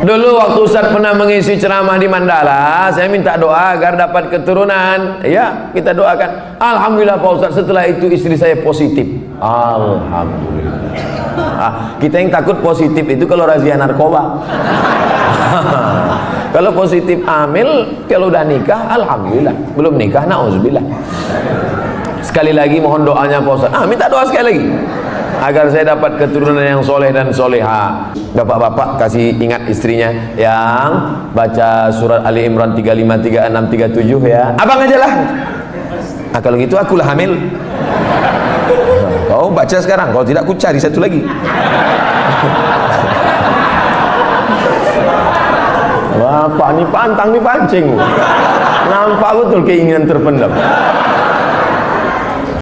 Dulu waktu Ustaz pernah mengisi ceramah di Mandala, saya minta doa agar dapat keturunan. Ya, kita doakan. Alhamdulillah Pak Ustaz, setelah itu istri saya positif. Alhamdulillah. Ah, kita yang takut positif itu kalau razia narkoba. kalau positif amil, kalau udah nikah, alhamdulillah. Belum nikah, nauzubillah. Sekali lagi mohon doanya Pak Ustaz. Ah, minta doa sekali lagi agar saya dapat keturunan yang soleh dan soleha. Bapak-bapak kasih ingat istrinya yang baca surat Ali Imran 35, 36, 37 ya. Abang aja lah. Nah, kalau gitu akulah hamil. Kau baca sekarang. Kalau tidak aku cari satu lagi. Bapak ni pantang ni pancing. Nampak betul keinginan terpendam